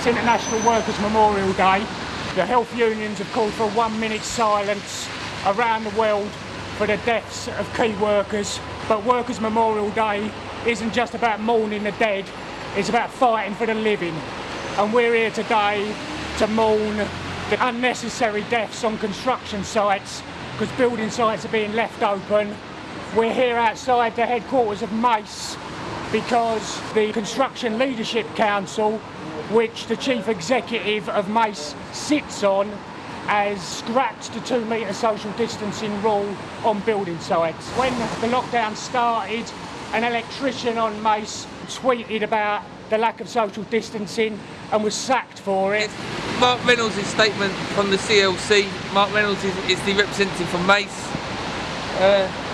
It's International Workers' Memorial Day. The health unions have called for one minute silence around the world for the deaths of key workers. But Workers' Memorial Day isn't just about mourning the dead, it's about fighting for the living. And we're here today to mourn the unnecessary deaths on construction sites because building sites are being left open. We're here outside the headquarters of MACE because the Construction Leadership Council, which the Chief Executive of MACE sits on, has scrapped the two metre social distancing rule on building sites. When the lockdown started, an electrician on MACE tweeted about the lack of social distancing and was sacked for it. Mark Reynolds' statement from the CLC. Mark Reynolds is, is the representative from MACE. Uh,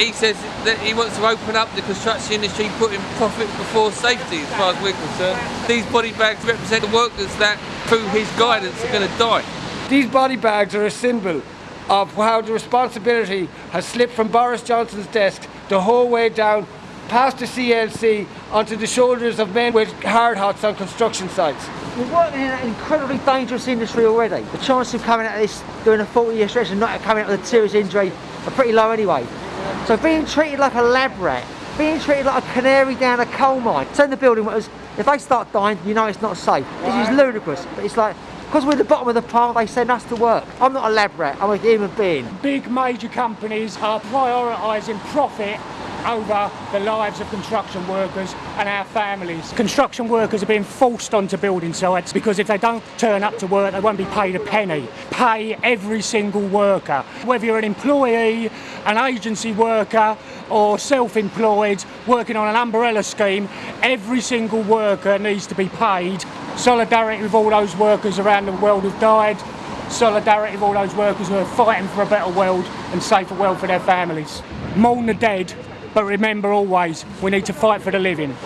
he says that he wants to open up the construction industry, putting profit before safety, as far as we're concerned. These body bags represent the workers that, through his guidance, are going to die. These body bags are a symbol of how the responsibility has slipped from Boris Johnson's desk the whole way down past the CLC onto the shoulders of men with hard hats on construction sites. We're working in an incredibly dangerous industry already. The chance of coming out of this doing a 40 year stretch and not coming out with a serious injury are pretty low anyway. So being treated like a lab rat, being treated like a canary down a coal mine, telling the building if they start dying, you know it's not safe. This is ludicrous, but it's like, because we're at the bottom of the pile, they send us to work. I'm not a lab rat, I'm a human being. Big major companies are prioritising profit over the lives of construction workers and our families. Construction workers are being forced onto building sites because if they don't turn up to work, they won't be paid a penny. Pay every single worker, whether you're an employee, an agency worker, or self-employed working on an umbrella scheme, every single worker needs to be paid. Solidarity with all those workers around the world who've died, solidarity with all those workers who are fighting for a better world and safer world for their families. Mourn the dead, but remember always, we need to fight for the living.